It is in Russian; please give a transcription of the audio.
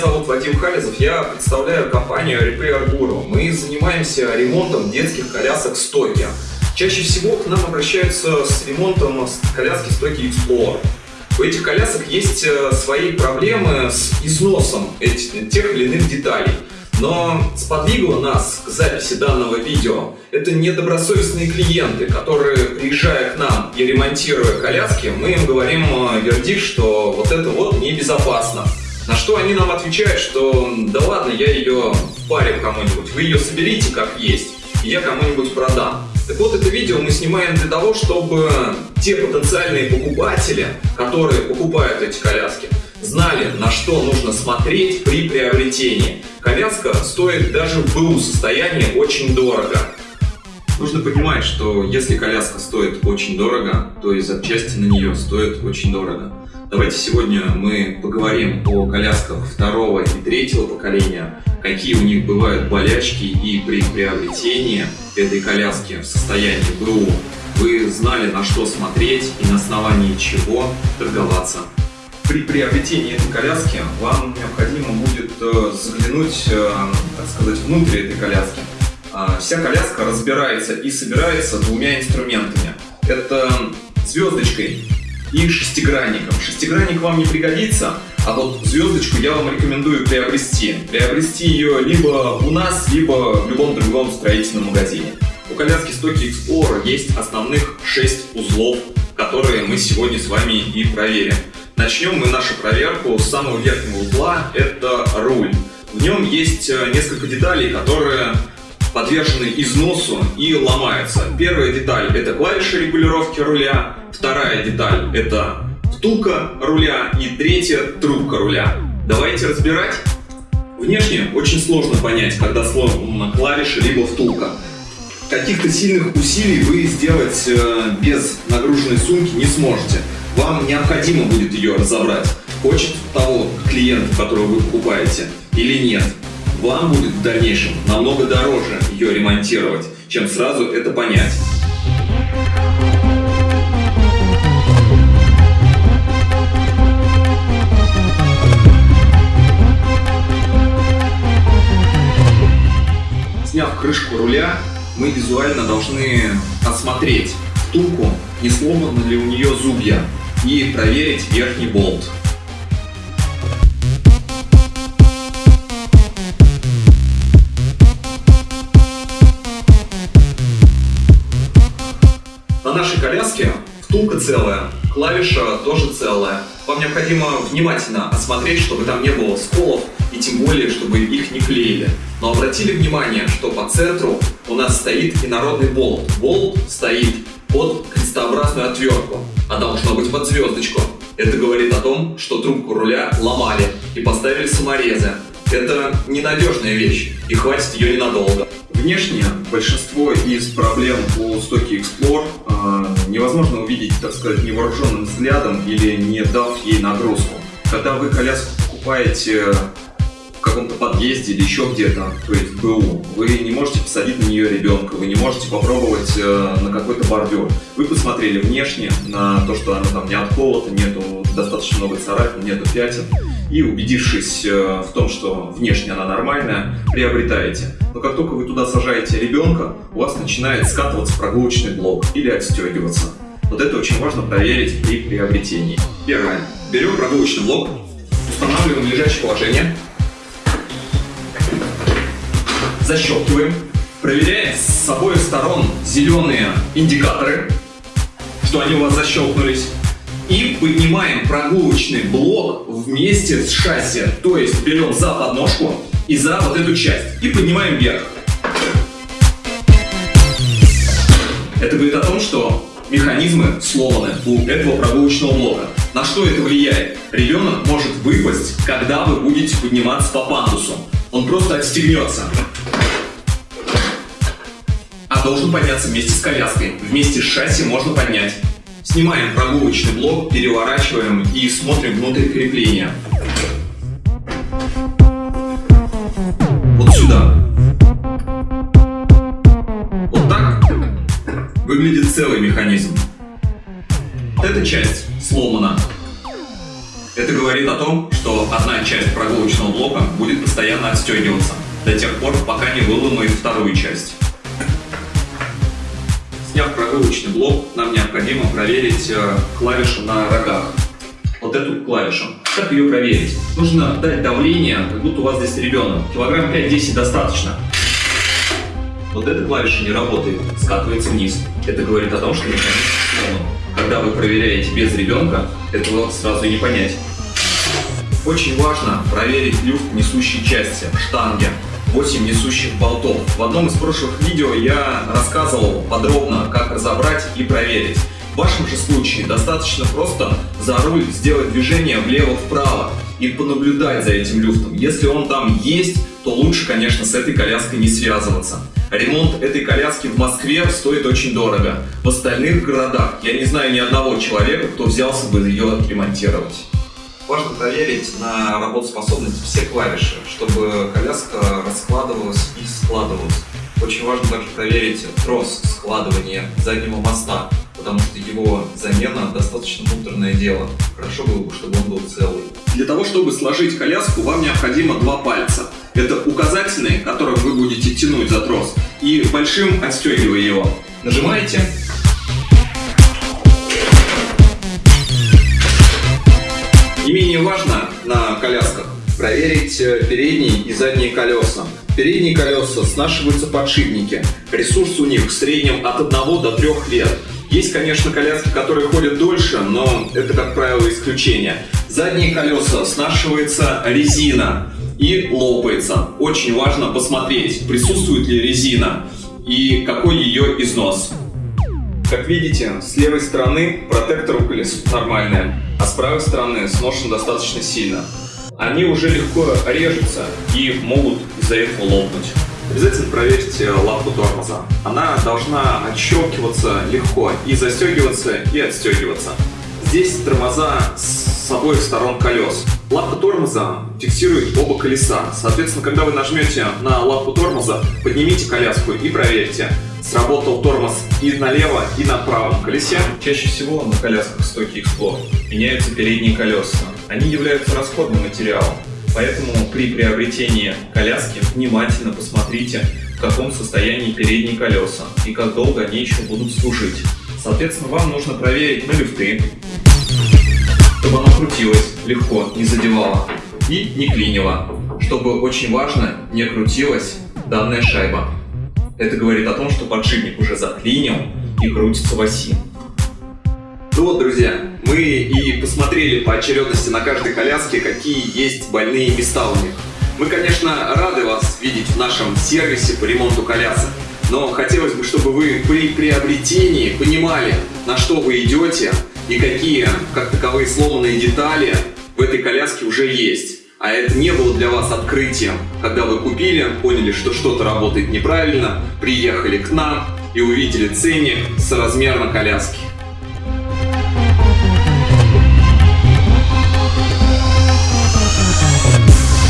Зовут Вадим Хализов, я представляю компанию Repair Guru. Мы занимаемся ремонтом детских колясок стойки. Чаще всего к нам обращаются с ремонтом коляски стойки Explorer. У этих колясок есть э, свои проблемы с износом этих, тех или иных деталей. Но сподвигло нас к записи данного видео это недобросовестные клиенты, которые, приезжая к нам и ремонтируя коляски, мы им говорим э, вердикт, что вот это вот небезопасно. На что они нам отвечают, что да ладно, я ее впарю кому-нибудь, вы ее соберите как есть, и я кому-нибудь продам. Так вот, это видео мы снимаем для того, чтобы те потенциальные покупатели, которые покупают эти коляски, знали, на что нужно смотреть при приобретении. Коляска стоит даже в БУ состоянии очень дорого. Нужно понимать, что если коляска стоит очень дорого, то и запчасти на нее стоят очень дорого. Давайте сегодня мы поговорим о колясках второго и третьего поколения, какие у них бывают болячки и при приобретении этой коляски в состоянии БУ вы знали на что смотреть и на основании чего торговаться при приобретении этой коляски вам необходимо будет э, заглянуть, э, так сказать, внутрь этой коляски. А, вся коляска разбирается и собирается двумя инструментами. Это звездочкой и шестигранником. Шестигранник вам не пригодится, а вот звездочку я вам рекомендую приобрести. Приобрести ее либо у нас, либо в любом другом строительном магазине. У коляски Stocky Explorer есть основных 6 узлов, которые мы сегодня с вами и проверим. Начнем мы нашу проверку с самого верхнего узла, это руль. В нем есть э, несколько деталей, которые подвержены износу и ломаются. Первая деталь это клавиша регулировки руля, вторая деталь это втулка руля и третья трубка руля. Давайте разбирать. Внешне очень сложно понять, когда сломана клавиша либо втулка. Каких-то сильных усилий вы сделать э, без нагруженной сумки не сможете вам необходимо будет ее разобрать. Хочет того клиент, которого вы покупаете, или нет. Вам будет в дальнейшем намного дороже ее ремонтировать, чем сразу это понять. Сняв крышку руля, мы визуально должны осмотреть втулку, не сломаны ли у нее зубья, и проверить верхний болт. Целая, клавиша тоже целая. Вам необходимо внимательно осмотреть, чтобы там не было сколов и тем более, чтобы их не клеили. Но обратили внимание, что по центру у нас стоит инородный болт. Болт стоит под крестообразную отвертку а должно быть под звездочку. Это говорит о том, что трубку руля ломали и поставили саморезы. Это ненадежная вещь, и хватит ее ненадолго. Внешне большинство из проблем у Stocky Explorer э, невозможно увидеть, так сказать, невооруженным взглядом или не дав ей нагрузку. Когда вы коляску покупаете каком-то подъезде или еще где-то, то есть в БУ, вы не можете посадить на нее ребенка, вы не можете попробовать э, на какой-то бордюр. Вы посмотрели внешне на то, что она там не отколота, нету достаточно много царапин, нету пятен, и убедившись э, в том, что внешне она нормальная, приобретаете. Но как только вы туда сажаете ребенка, у вас начинает скатываться прогулочный блок или отстегиваться. Вот это очень важно проверить при приобретении. Первое. Берем прогулочный блок, устанавливаем в лежачее положение, защелкиваем, проверяем с обоих сторон зеленые индикаторы, что они у вас защелкнулись, и поднимаем прогулочный блок вместе с шасси, то есть берем за подножку и за вот эту часть, и поднимаем вверх. Это говорит о том, что механизмы сломаны у этого прогулочного блока. На что это влияет? Ребенок может выпасть, когда вы будете подниматься по пандусу. Он просто отстегнется должен подняться вместе с коляской. Вместе с шасси можно поднять. Снимаем прогулочный блок, переворачиваем и смотрим внутрь крепления. Механизм. Эта часть сломана. Это Это говорит о том, что одна часть прогулочного блока будет постоянно отстегиваться до тех пор, пока не выломает вторую часть. Сняв прогулочный блок, нам необходимо проверить э, клавишу на рогах. Вот эту клавишу. Как ее проверить? Нужно дать давление, как будто у вас здесь ребенок. Килограмм 5-10 достаточно. Вот эта клавиша не работает, скатывается вниз. Это говорит о том, что механизм. Когда вы проверяете без ребенка, этого сразу не понять. Очень важно проверить люфт несущей части, штанги. 8 несущих болтов. В одном из прошлых видео я рассказывал подробно, как разобрать и проверить. В вашем же случае достаточно просто за руль сделать движение влево-вправо и понаблюдать за этим люфтом. Если он там есть, то лучше, конечно, с этой коляской не связываться. Ремонт этой коляски в Москве стоит очень дорого. В остальных городах я не знаю ни одного человека, кто взялся бы ее отремонтировать. Важно проверить на работоспособность все клавиши, чтобы коляска раскладывалась и складывалась. Очень важно также проверить трос складывания заднего моста, потому что его замена достаточно муторное дело. Хорошо было бы, чтобы он был целый. Для того, чтобы сложить коляску, вам необходимо два пальца. Это указательный, которым вы будете тянуть за трос, и большим отстегивая его. Нажимаете, Не менее важно на колясках проверить э, передние и задние колеса. Передние колеса снашиваются подшипники. Ресурс у них в среднем от 1 до 3 лет. Есть, конечно, коляски, которые ходят дольше, но это, как правило, исключение. Задние колеса снашивается резина и лопается. Очень важно посмотреть, присутствует ли резина и какой ее износ. Как видите, с левой стороны протектор у колес нормальный, а с правой стороны сношен достаточно сильно. Они уже легко режутся и могут из-за этого лопнуть. Обязательно проверьте лапу тормоза. Она должна отщелкиваться легко и застегиваться и отстегиваться. Здесь тормоза с обоих сторон колес. Лапка тормоза фиксирует оба колеса. Соответственно, когда вы нажмете на лапку тормоза, поднимите коляску и проверьте, сработал тормоз и налево, и на правом колесе. Чаще всего на колясках стойки Explore меняются передние колеса. Они являются расходным материалом, поэтому при приобретении коляски внимательно посмотрите, в каком состоянии передние колеса и как долго они еще будут служить. Соответственно, вам нужно проверить на люфты, чтобы она крутилась легко, не задевала и не клинила, чтобы очень важно не крутилась данная шайба. Это говорит о том, что подшипник уже заклинил и крутится в оси. Ну вот, друзья, мы и посмотрели по очередности на каждой коляске, какие есть больные места у них. Мы, конечно, рады вас видеть в нашем сервисе по ремонту колясок, но хотелось бы, чтобы вы при приобретении понимали, на что вы идете и какие, как таковые, сломанные детали в этой коляске уже есть. А это не было для вас открытием, когда вы купили, поняли, что что-то работает неправильно, приехали к нам и увидели ценник соразмерно коляски.